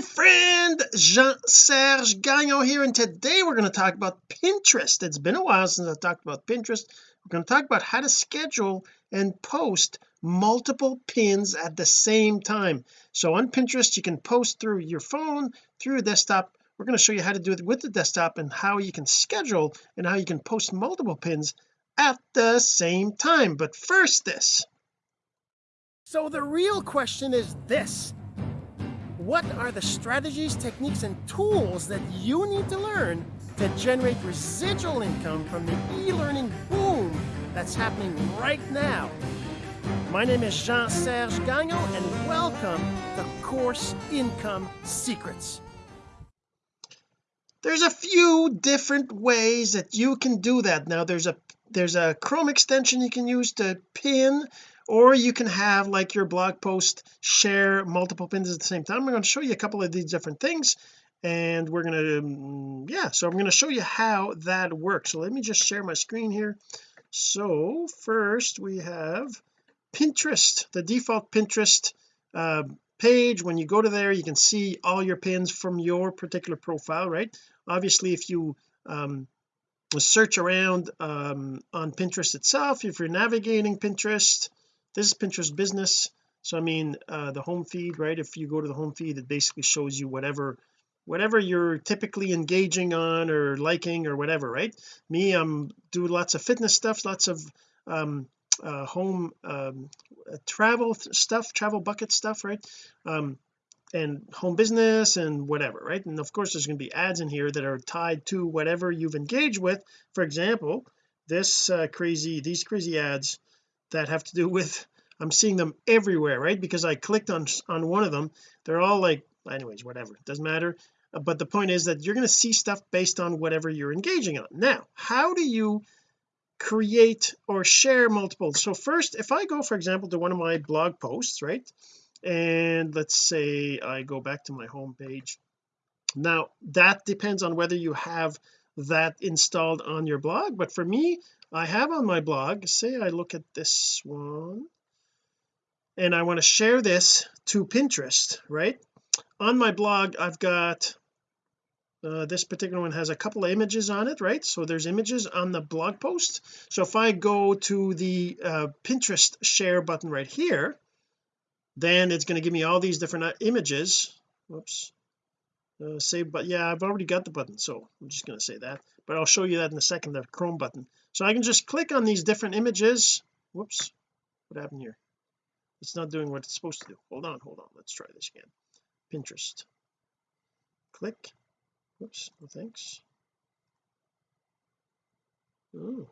my friend Jean-Serge Gagnon here and today we're going to talk about Pinterest. It's been a while since I talked about Pinterest. We're going to talk about how to schedule and post multiple pins at the same time. So on Pinterest you can post through your phone through desktop. We're going to show you how to do it with the desktop and how you can schedule and how you can post multiple pins at the same time. But first this. So the real question is this what are the strategies techniques and tools that you need to learn to generate residual income from the e-learning boom that's happening right now? My name is Jean-Serge Gagnon and welcome to Course Income Secrets. There's a few different ways that you can do that. Now there's a there's a Chrome extension you can use to pin or you can have like your blog post share multiple pins at the same time. I'm going to show you a couple of these different things and we're going to um, yeah so I'm going to show you how that works. So let me just share my screen here. So first we have Pinterest the default Pinterest uh, page. When you go to there you can see all your pins from your particular profile right? Obviously if you um, search around um, on Pinterest itself if you're navigating Pinterest this is Pinterest business. So I mean uh, the home feed right? If you go to the home feed it basically shows you whatever whatever you're typically engaging on or liking or whatever right? Me I'm do lots of fitness stuff lots of um uh, home um, travel stuff travel bucket stuff right? Um and home business and whatever right? And of course there's going to be ads in here that are tied to whatever you've engaged with. For example this uh, crazy these crazy ads that have to do with I'm seeing them everywhere right? Because I clicked on on one of them they're all like anyways whatever it doesn't matter. Uh, but the point is that you're going to see stuff based on whatever you're engaging on. Now how do you create or share multiple? So first if I go for example to one of my blog posts right? And let's say I go back to my home page. Now that depends on whether you have that installed on your blog but for me I have on my blog say I look at this one and I want to share this to Pinterest right? On my blog I've got uh, this particular one has a couple of images on it right? So there's images on the blog post. So if I go to the uh, Pinterest share button right here then it's going to give me all these different uh, images. Whoops. Uh, save but yeah I've already got the button so I'm just going to say that but I'll show you that in a second the Chrome button so I can just click on these different images. Whoops. What happened here? It's not doing what it's supposed to do. Hold on hold on. Let's try this again. Pinterest. Click. Whoops. No thanks. Oh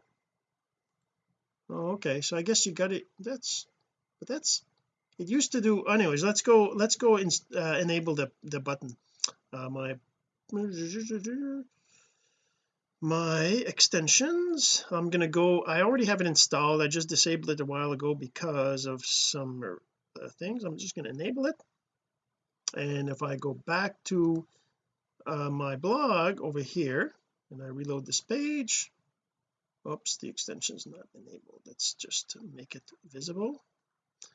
oh okay. So I guess you got it. That's but that's it used to do anyways let's go let's go and uh, enable the the button. Uh, my my extensions. I'm going to go I already have it installed. I just disabled it a while ago because of some uh, things. I'm just going to enable it. And if I go back to uh, my blog over here and I reload this page oops the extension is not enabled. That's just make it visible.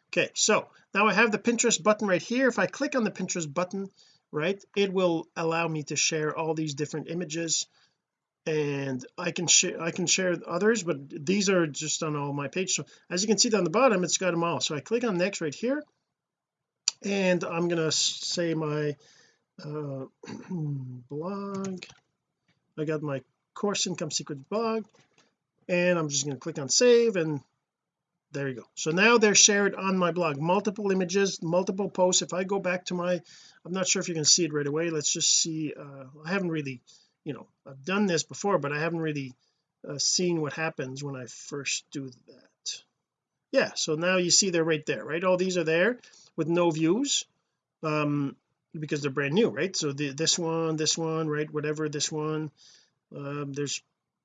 Okay so now I have the Pinterest button right here. If I click on the Pinterest button right it will allow me to share all these different images and I can share I can share others but these are just on all my pages. So as you can see down the bottom it's got them all. So I click on next right here and I'm gonna say my uh, blog. I got my course income secrets blog and I'm just going to click on save and there you go. So now they're shared on my blog. Multiple images multiple posts. If I go back to my I'm not sure if you can see it right away. Let's just see uh, I haven't really you know I've done this before but I haven't really uh, seen what happens when I first do that. Yeah so now you see they're right there right? All these are there with no views um because they're brand new right? So the, this one this one right? Whatever this one. Um there's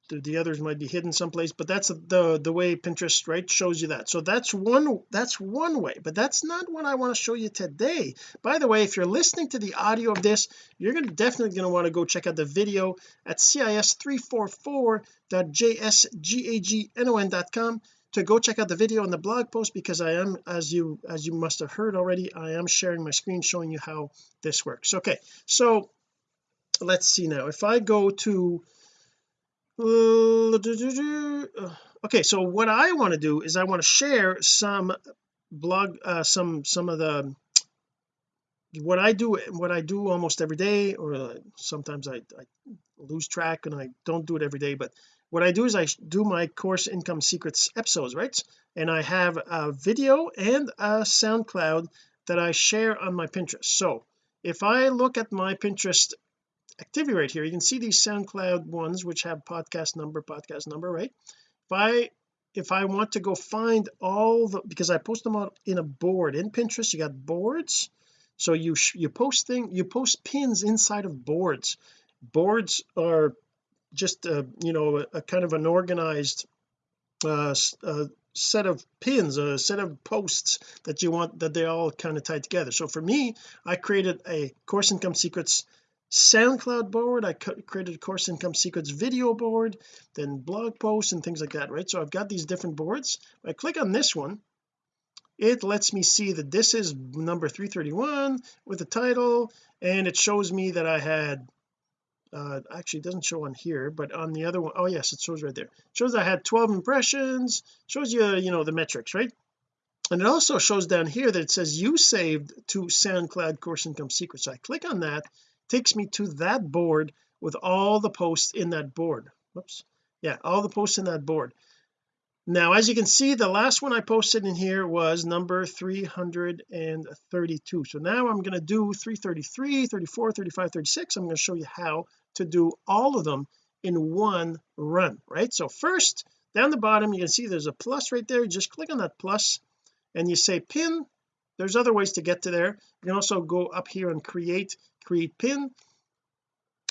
the, the others might be hidden someplace but that's the the way Pinterest right shows you that. So that's one that's one way but that's not what I want to show you today. By the way if you're listening to the audio of this you're gonna definitely going to want to go check out the video at cis344.jsgagnon.com to go check out the video and the blog post because I am as you as you must have heard already I am sharing my screen showing you how this works. Okay so let's see now. If I go to okay so what I want to do is I want to share some blog uh, some some of the what I do what I do almost every day or sometimes I, I lose track and I don't do it every day but what I do is I do my course income secrets episodes right? And I have a video and a SoundCloud that I share on my Pinterest. So if I look at my Pinterest activity right here. You can see these SoundCloud ones which have podcast number podcast number right? If I if I want to go find all the because I post them out in a board. In Pinterest you got boards. So you you post thing you post pins inside of boards. Boards are just a, you know a, a kind of an organized uh, uh, set of pins a set of posts that you want that they all kind of tie together. So for me I created a course income secrets SoundCloud board I created a course income secrets video board then blog posts and things like that right? So I've got these different boards. I click on this one. It lets me see that this is number 331 with the title and it shows me that I had uh actually doesn't show on here but on the other one oh yes it shows right there. It shows I had 12 impressions shows you you know the metrics right? And it also shows down here that it says you saved to SoundCloud course income secrets. So I click on that takes me to that board with all the posts in that board. Whoops. Yeah all the posts in that board. Now as you can see the last one I posted in here was number 332 so now I'm going to do 333 34 35 36 I'm going to show you how to do all of them in one run right? So first down the bottom you can see there's a plus right there. You just click on that plus and you say pin there's other ways to get to there. You can also go up here and create create pin.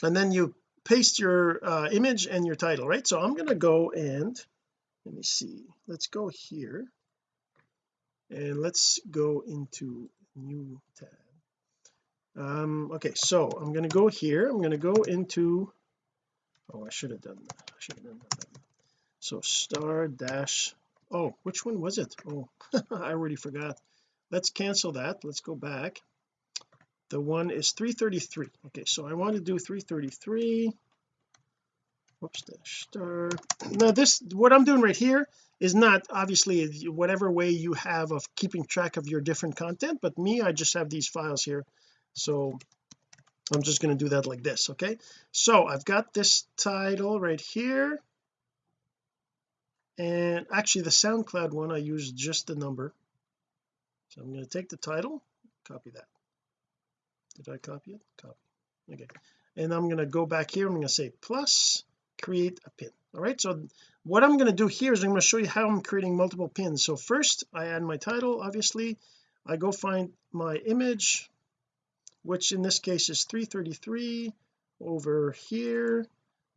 And then you paste your uh, image and your title right? So I'm going to go and let me see let's go here. And let's go into new tab. Um okay so I'm going to go here. I'm going to go into oh I should have done that. I should have done that so star dash oh which one was it? Oh I already forgot let's cancel that. Let's go back. The one is 333 okay so I want to do 333 whoops star. Now this what I'm doing right here is not obviously whatever way you have of keeping track of your different content but me I just have these files here. So I'm just going to do that like this okay? So I've got this title right here. And actually the SoundCloud one I use just the number so I'm going to take the title copy that. Did I copy it? Copy. Okay. And I'm going to go back here I'm going to say plus create a pin. All right so what I'm going to do here is I'm going to show you how I'm creating multiple pins. So first I add my title obviously. I go find my image which in this case is 333 over here.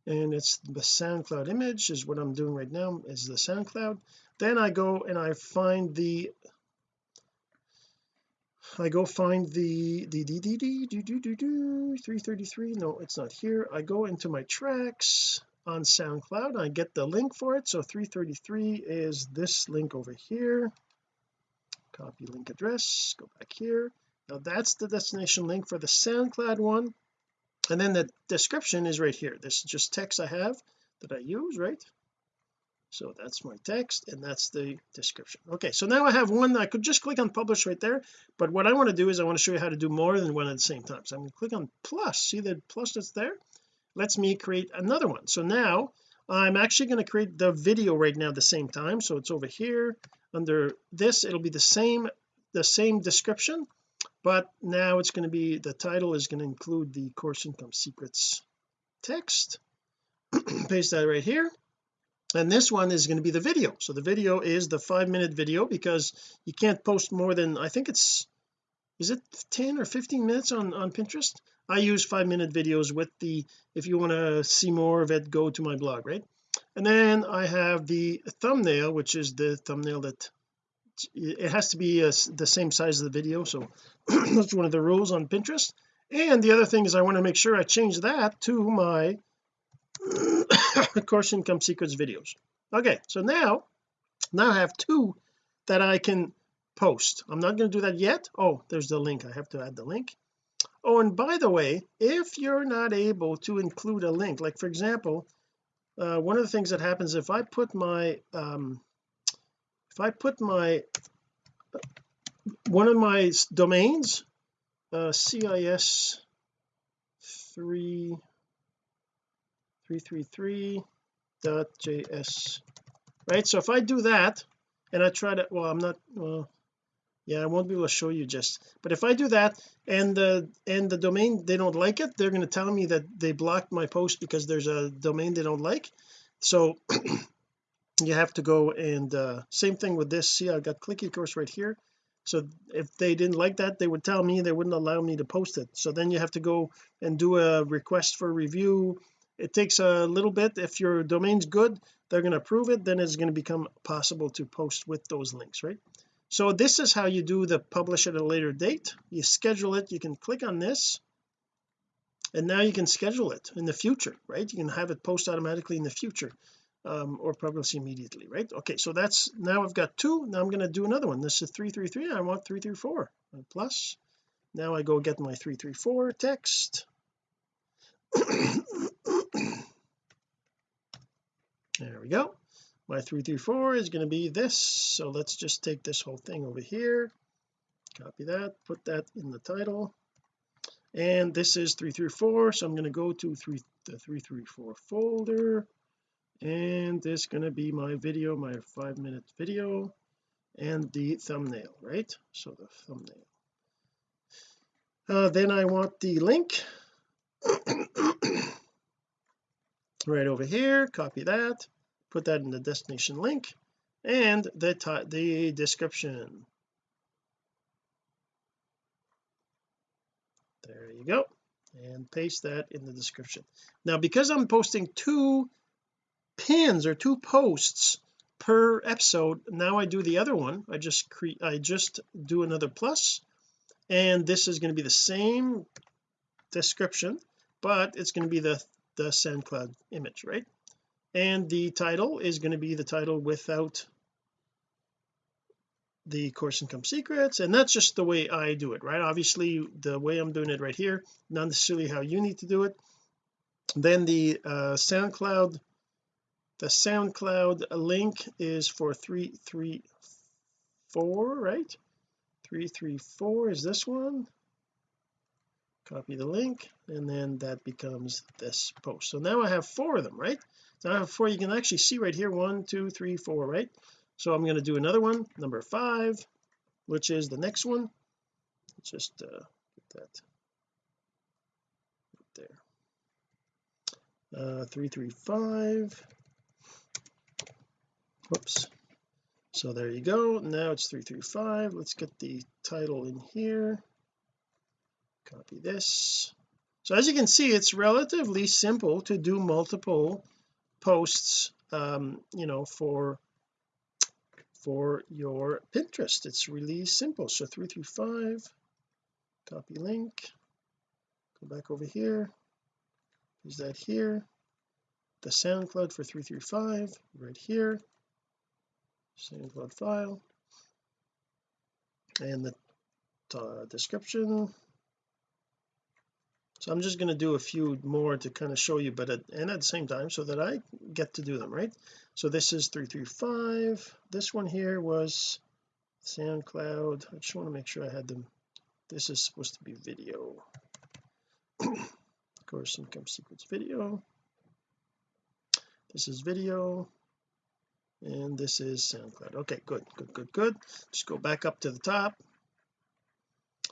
And it's the SoundCloud image is what I'm doing right now is the SoundCloud. Then I go and I find the I go find the the the the the do do do do 333 no it's not here. I go into my tracks on SoundCloud. I get the link for it. So 333 is this link over here. Copy link address. Go back here. Now that's the destination link for the SoundCloud one. And then the description is right here. This is just text I have that I use right so that's my text and that's the description. Okay so now I have one I could just click on publish right there but what I want to do is I want to show you how to do more than one at the same time. So I'm going to click on plus. See the plus that's there? Lets me create another one. So now I'm actually going to create the video right now at the same time. So it's over here. Under this it'll be the same the same description but now it's going to be the title is going to include the course income secrets text. Paste that right here and this one is going to be the video. So the video is the five minute video because you can't post more than I think it's is it 10 or 15 minutes on on Pinterest? I use five minute videos with the if you want to see more of it go to my blog right? And then I have the thumbnail which is the thumbnail that it has to be uh, a, the same size of the video. So that's one of the rules on Pinterest. And the other thing is I want to make sure I change that to my course income secrets videos. Okay so now now I have two that I can post. I'm not going to do that yet. Oh there's the link. I have to add the link. Oh and by the way if you're not able to include a link like for example uh, one of the things that happens if I put my um if I put my one of my domains uh CIS 3 333.js right so if I do that and I try to well I'm not well yeah I won't be able to show you just but if I do that and the and the domain they don't like it they're going to tell me that they blocked my post because there's a domain they don't like. So you have to go and uh same thing with this. See I've got clicky course right here. So if they didn't like that they would tell me they wouldn't allow me to post it. So then you have to go and do a request for review it takes a little bit. If your domain's good they're going to approve it then it's going to become possible to post with those links right? So this is how you do the publish at a later date. You schedule it. You can click on this and now you can schedule it in the future right? You can have it post automatically in the future um, or publish immediately right? Okay so that's now I've got two. Now I'm going to do another one. This is 333 I want 334 plus. Now I go get my 334 text there we go. My 334 is going to be this. So let's just take this whole thing over here. Copy that put that in the title. And this is 334 so I'm going to go to three the 334 folder. And this is going to be my video my five minute video and the thumbnail right? So the thumbnail. Uh, then I want the link right over here copy that put that in the destination link and the the description. There you go and paste that in the description. Now because I'm posting two pins or two posts per episode now I do the other one. I just create I just do another plus and this is going to be the same description but it's going to be the the SoundCloud image right? And the title is going to be the title without the course income secrets and that's just the way I do it right? Obviously the way I'm doing it right here not necessarily how you need to do it. Then the uh SoundCloud the SoundCloud link is for 334 right? 334 is this one copy the link and then that becomes this post. So now I have four of them right? Now I have four. You can actually see right here one two three four right? So I'm going to do another one number five which is the next one. Let's just uh put that right there. Uh 335 whoops. So there you go. Now it's 335 let's get the title in here copy this. So as you can see it's relatively simple to do multiple posts um you know for for your Pinterest. It's really simple. So 335 copy link. Go back over here. Is that here. The SoundCloud for 335 right here. SoundCloud file. And the uh, description so I'm just going to do a few more to kind of show you but at, and at the same time so that I get to do them right? So this is 335 this one here was SoundCloud. I just want to make sure I had them. This is supposed to be video. Of course income secrets video. This is video and this is SoundCloud. Okay good good good good. Just go back up to the top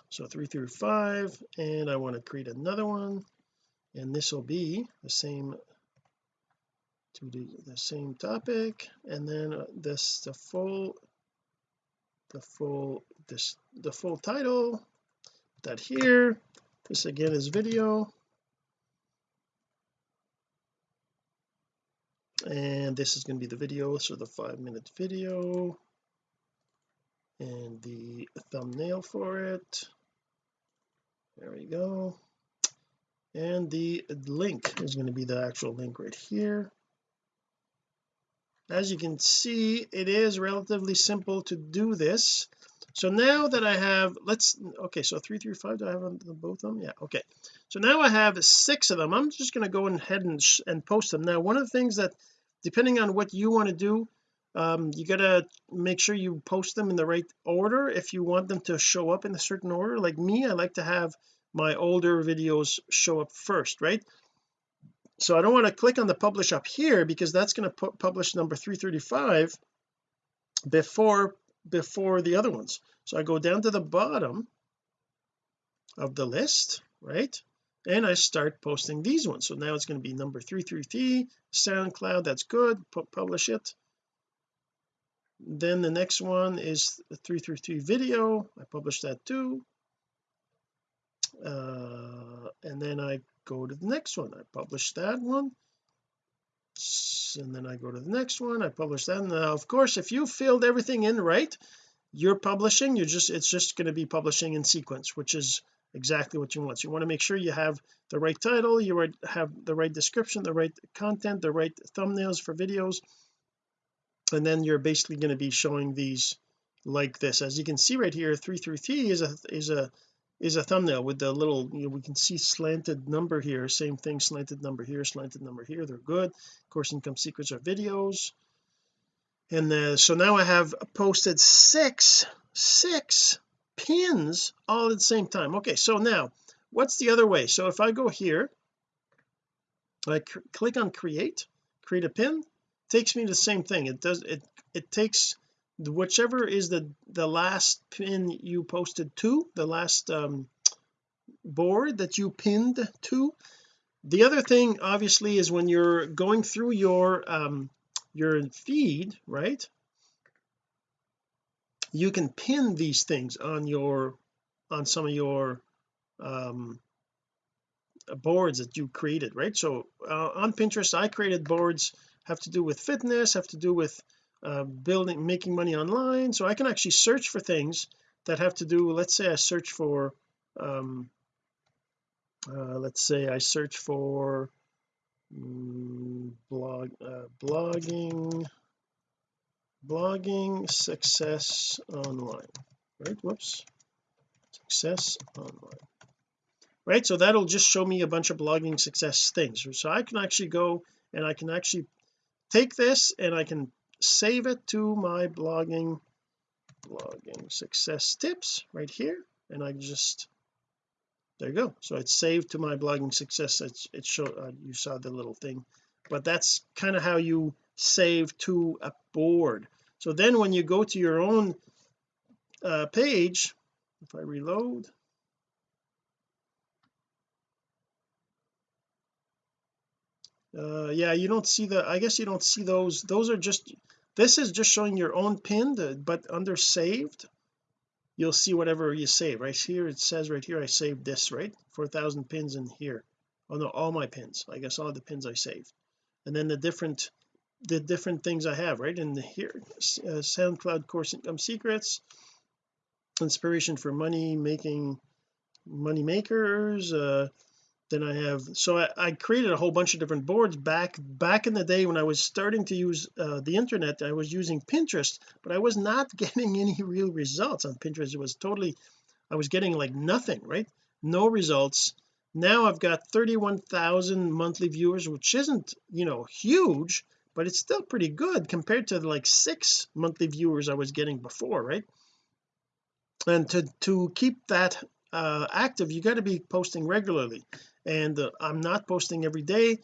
so three through five and I want to create another one. And this will be the same to the, the same topic and then uh, this the full the full this the full title that here. This again is video. And this is going to be the video so the five minute video. And the thumbnail for it there we go. And the link is going to be the actual link right here. As you can see it is relatively simple to do this. So now that I have let's okay so three through five do I have on both of them? Yeah okay. So now I have six of them. I'm just going to go ahead and, and post them. Now one of the things that depending on what you want to do um, you gotta make sure you post them in the right order if you want them to show up in a certain order. Like me I like to have my older videos show up first right? So I don't want to click on the publish up here because that's going to publish number 335 before before the other ones. So I go down to the bottom of the list right? And I start posting these ones. So now it's going to be number 333 SoundCloud that's good publish it then the next one is 333 video. I publish that too. Uh, and then I go to the next one. I publish that one. And then I go to the next one. I publish that. Now of course if you filled everything in right you're publishing you're just it's just going to be publishing in sequence which is exactly what you want. So you want to make sure you have the right title you have the right description the right content the right thumbnails for videos and then you're basically going to be showing these like this. As you can see right here 333 is a is a is a thumbnail with the little you know we can see slanted number here. Same thing slanted number here slanted number here. They're good. Of course income secrets are videos. And uh, so now I have posted six six pins all at the same time. Okay so now what's the other way? So if I go here I click on create create a pin takes me the same thing. It does it it takes whichever is the the last pin you posted to the last um, board that you pinned to. The other thing obviously is when you're going through your um your feed right? You can pin these things on your on some of your um boards that you created right? So uh, on Pinterest I created boards have to do with fitness have to do with uh, building making money online. So I can actually search for things that have to do let's say I search for um uh, let's say I search for um, blog uh, blogging blogging success online right? Whoops. Success online right? So that'll just show me a bunch of blogging success things. So I can actually go and I can actually take this and I can save it to my blogging blogging success tips right here. And I just there you go. So it's saved to my blogging success. It's it showed uh, you saw the little thing. But that's kind of how you save to a board. So then when you go to your own uh, page if I reload uh yeah you don't see the I guess you don't see those those are just this is just showing your own pinned but under saved you'll see whatever you save. Right here it says right here I saved this right? 4,000 pins in here. Oh no all my pins. I guess all the pins I saved. And then the different the different things I have right? In here uh, SoundCloud course income secrets inspiration for money making money makers uh then I have. So I, I, created a whole bunch of different boards. Back back in the day when I was starting to use uh, the internet I was using Pinterest but I was not getting any real results on Pinterest. It was totally I was getting like nothing right? No results. Now I've got 31,000 monthly viewers which isn't you know huge but it's still pretty good compared to like six monthly viewers I was getting before right? And to to keep that uh active you got to be posting regularly. And uh, I'm not posting every day.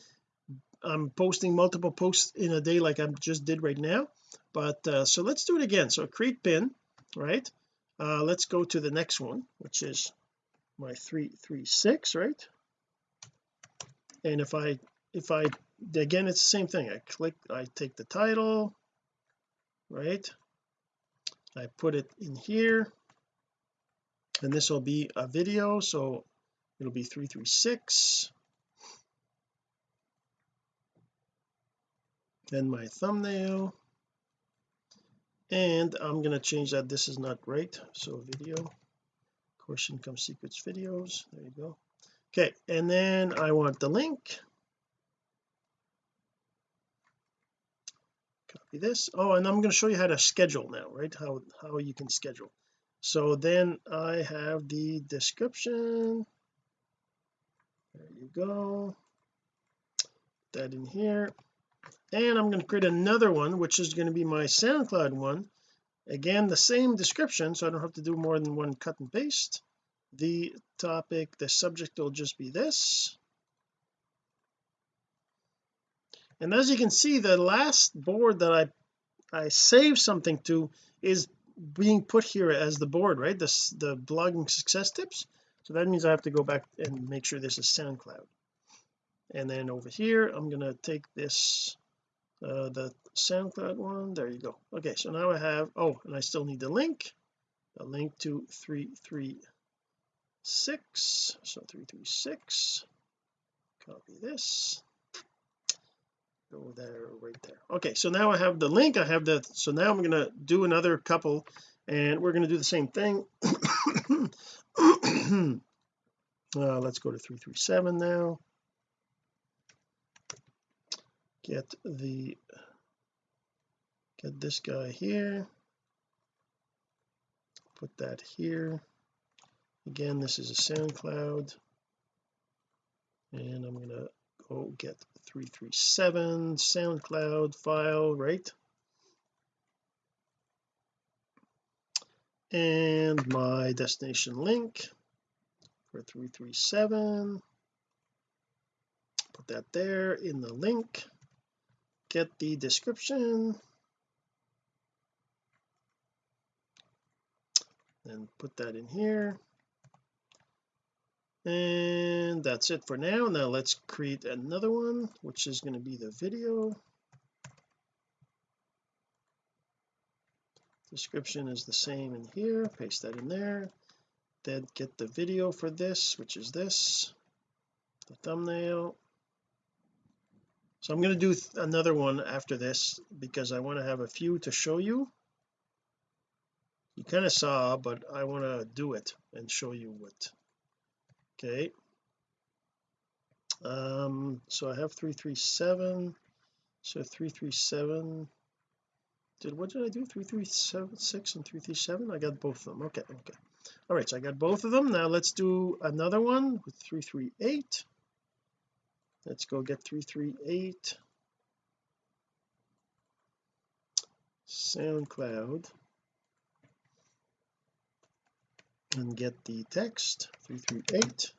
I'm posting multiple posts in a day like I just did right now. But uh, so let's do it again. So create pin right? Uh, let's go to the next one which is my 336 right? And if I if I again it's the same thing. I click I take the title right? I put it in here and this will be a video so it'll be 336 then my thumbnail. And I'm going to change that this is not right so video course income secrets videos there you go. Okay and then I want the link. Copy this. Oh and I'm going to show you how to schedule now right? How how you can schedule so then I have the description. There you go. That in here. And I'm going to create another one which is going to be my SoundCloud one. Again the same description so I don't have to do more than one cut and paste. The topic the subject will just be this. And as you can see the last board that I I saved something to is being put here as the board right? This the blogging success tips. So that means I have to go back and make sure this is SoundCloud. And then over here I'm going to take this uh, the SoundCloud one. There you go. Okay so now I have oh and I still need the link. The link to 336 so 336 copy this go there right there. Okay so now I have the link I have the so now I'm going to do another couple and we're going to do the same thing. Uh, let's go to 337 now. Get the get this guy here. Put that here. Again this is a SoundCloud. And I'm to go get 337 SoundCloud file right? And my destination link for 337 put that there in the link. Get the description. And put that in here and that's it for now. Now let's create another one which is going to be the video. Description is the same in here. Paste that in there. Then get the video for this which is this the thumbnail. So I'm going to do another one after this because I want to have a few to show you. You kind of saw but I want to do it and show you what okay. Um so I have 337 so 337 did what did I do? 337 6 and 337 I got both of them. Okay okay. All right so I got both of them. Now let's do another one with 338 let's go get 338 SoundCloud and get the text 338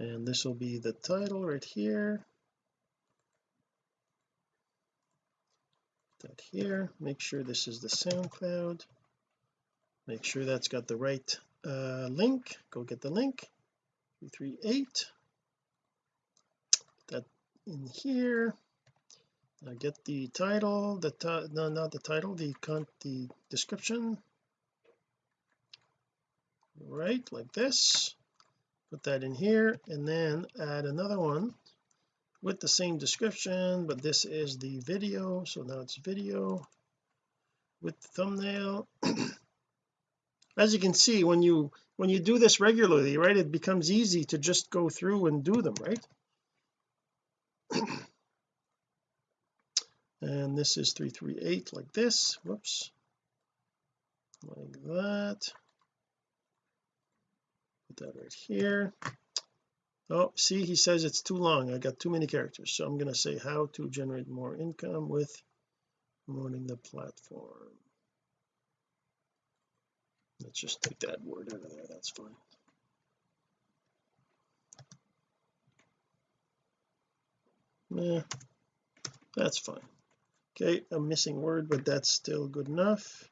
and this will be the title right here. That here. Make sure this is the SoundCloud. Make sure that's got the right uh, link. Go get the link. 338 that in here. I get the title the no not the title the the description right like this. Put that in here and then add another one with the same description but this is the video so now it's video with the thumbnail. As you can see when you when you do this regularly right it becomes easy to just go through and do them right? And this is 338 like this. Whoops. Like that put that right here. Oh see he says it's too long. I got too many characters. So I'm going to say how to generate more income with promoting the platform. Let's just take that word out of there. That's fine. Yeah that's fine. Okay a missing word but that's still good enough.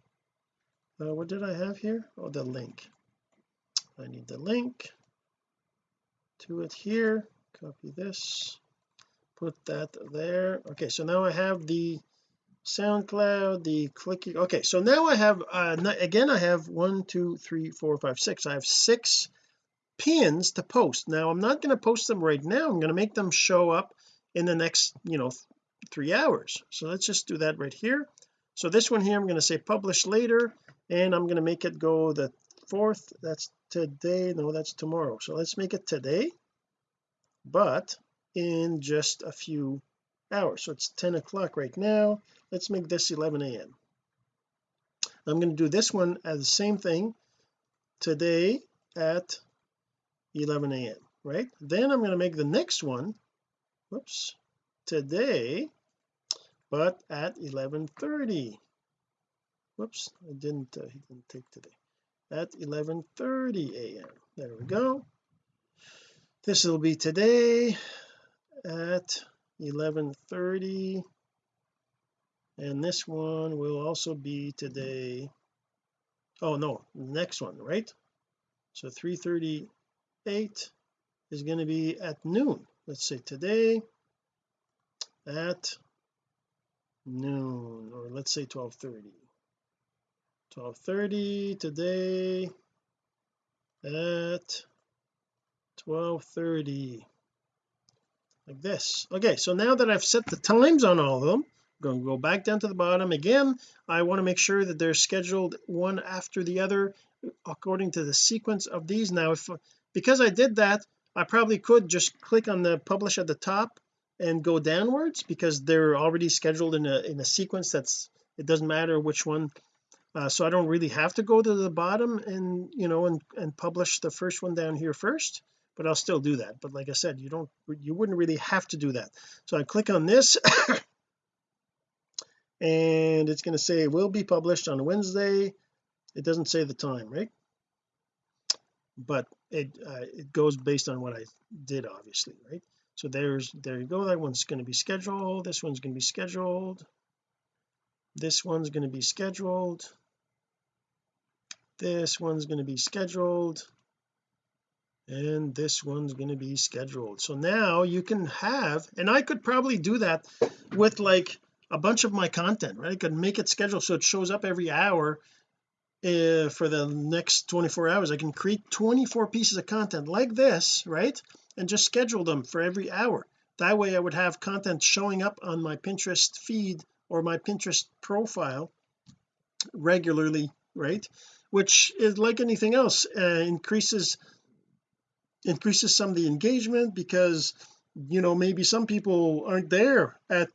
Uh, what did I have here? Oh the link I need the link to it here. Copy this. Put that there. Okay so now I have the SoundCloud the clicking okay so now I have uh, again I have one two three four five six. I have six pins to post. Now I'm not going to post them right now. I'm going to make them show up in the next you know three hours. So let's just do that right here. So this one here I'm going to say publish later and I'm going to make it go the fourth. That's today. No that's tomorrow. So let's make it today but in just a few hours. So it's 10 o'clock right now. Let's make this 11 a.m I'm going to do this one as the same thing today at 11 a.m right? Then I'm going to make the next one whoops today but at 11:30 whoops I didn't uh, he didn't take today at 11:30 a.m there we go. This will be today at 11:30 and this one will also be today. Oh no next one right? So 338 is going to be at noon. Let's say today at noon or let's say 12:30 12:30 today at 12:30 like this. Okay so now that I've set the times on all of them I'm going to go back down to the bottom again. I want to make sure that they're scheduled one after the other according to the sequence of these. Now if because I did that I probably could just click on the publish at the top and go downwards because they're already scheduled in a in a sequence that's it doesn't matter which one uh, so I don't really have to go to the bottom and you know and and publish the first one down here first but I'll still do that. But like I said you don't you wouldn't really have to do that. So I click on this and it's going to say will be published on Wednesday. It doesn't say the time right? But it uh, it goes based on what I did obviously right? So there's there you go. That one's going to be scheduled. This one's going to be scheduled this one's going to be scheduled. This one's going to be scheduled. And this one's going to be scheduled. So now you can have and I could probably do that with like a bunch of my content right? I could make it scheduled so it shows up every hour uh, for the next 24 hours. I can create 24 pieces of content like this right? And just schedule them for every hour. That way I would have content showing up on my Pinterest feed or my Pinterest profile regularly right? Which is like anything else uh, increases increases some of the engagement because you know maybe some people aren't there at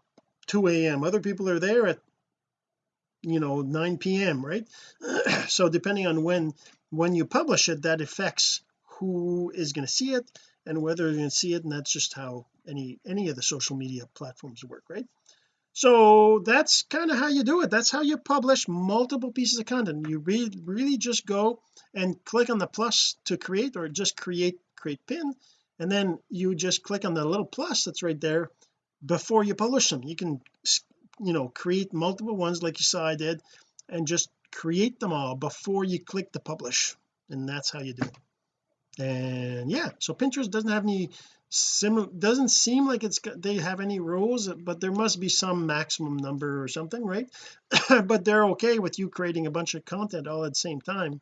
2 a.m other people are there at you know 9 p.m right? So depending on when when you publish it that affects who is going to see it and whether they're going to see it and that's just how any any of the social media platforms work right so that's kind of how you do it. That's how you publish multiple pieces of content. You really really just go and click on the plus to create or just create create pin and then you just click on the little plus that's right there before you publish them. You can you know create multiple ones like you saw I did and just create them all before you click the publish. And that's how you do it. And yeah so Pinterest doesn't have any similar doesn't seem like it's they have any rules but there must be some maximum number or something right? But they're okay with you creating a bunch of content all at the same time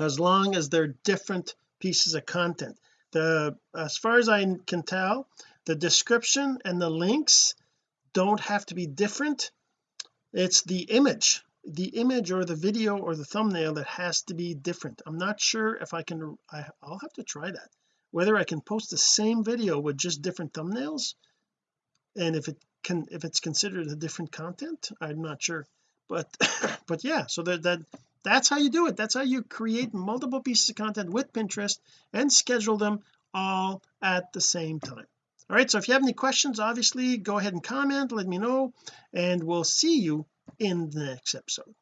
as long as they're different pieces of content. The as far as I can tell the description and the links don't have to be different. It's the image the image or the video or the thumbnail that has to be different. I'm not sure if I can I, I'll have to try that whether I can post the same video with just different thumbnails and if it can if it's considered a different content I'm not sure. But but yeah so that that that's how you do it. That's how you create multiple pieces of content with Pinterest and schedule them all at the same time. All right so if you have any questions obviously go ahead and comment let me know and we'll see you in the next episode.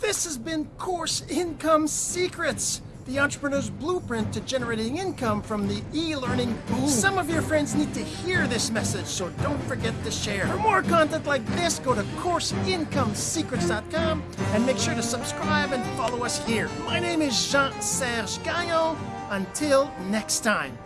This has been course income secrets the entrepreneur's blueprint to generating income from the e-learning. Boom some of your friends need to hear this message so don't forget to share. For more content like this go to courseincomesecrets.com and make sure to subscribe and follow us here. My name is Jean-Serge Gagnon. Until next time